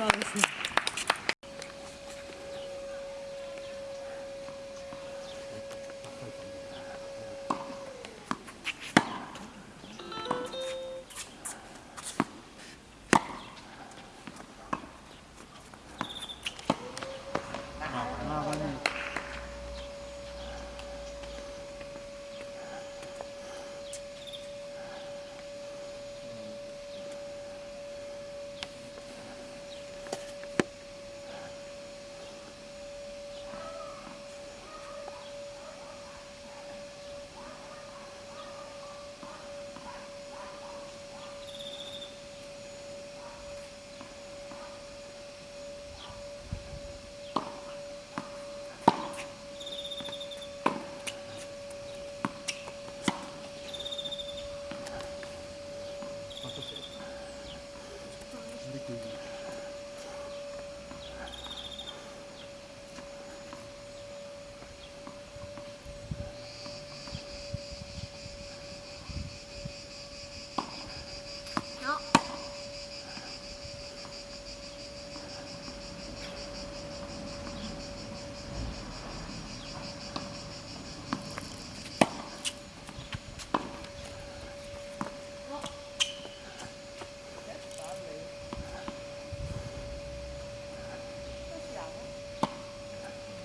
applause.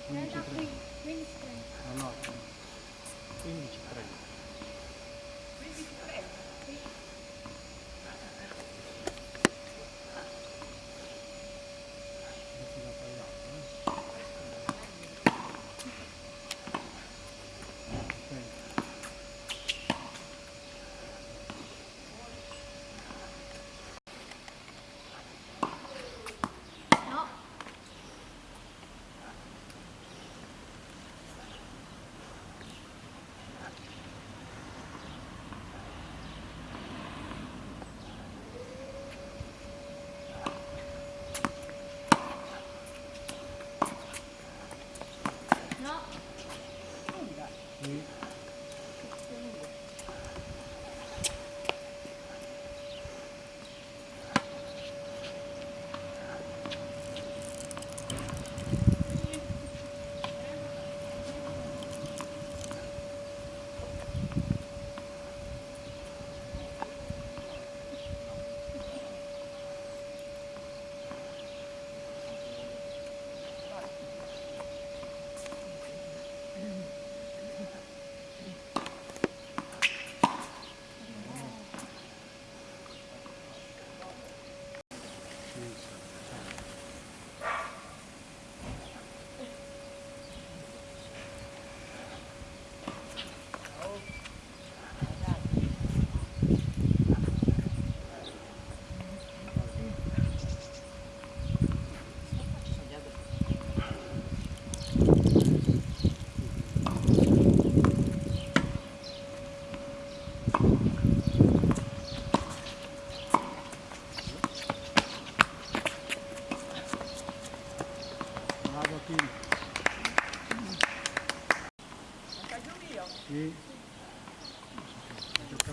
15 15 15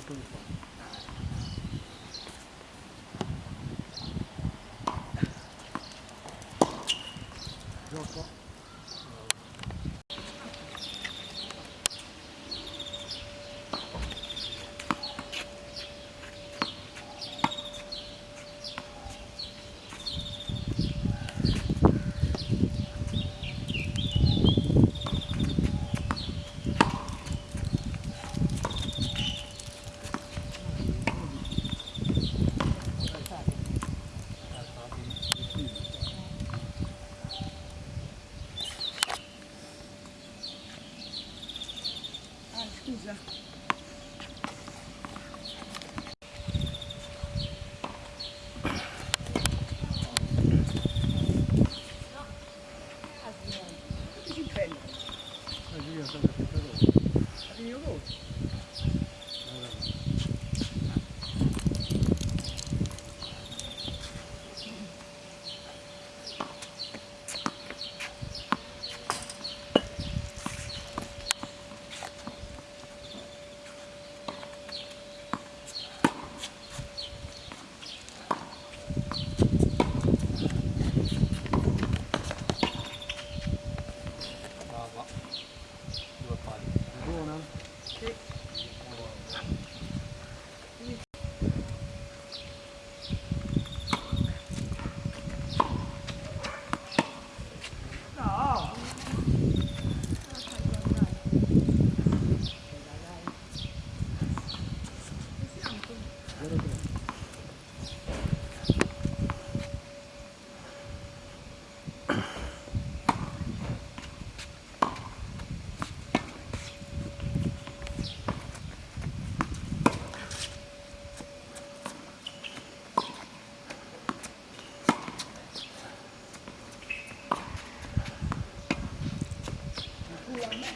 끄고 Mai.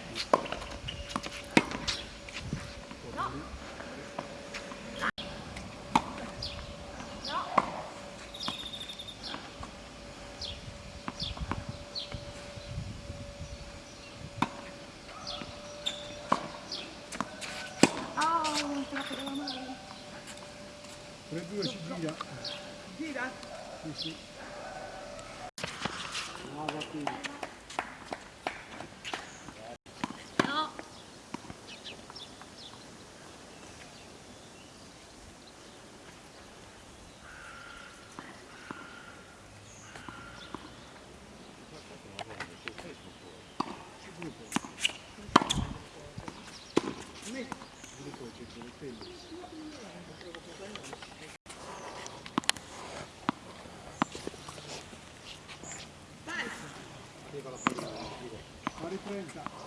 3-2 si gira. Gira. Sì, sì. No. America.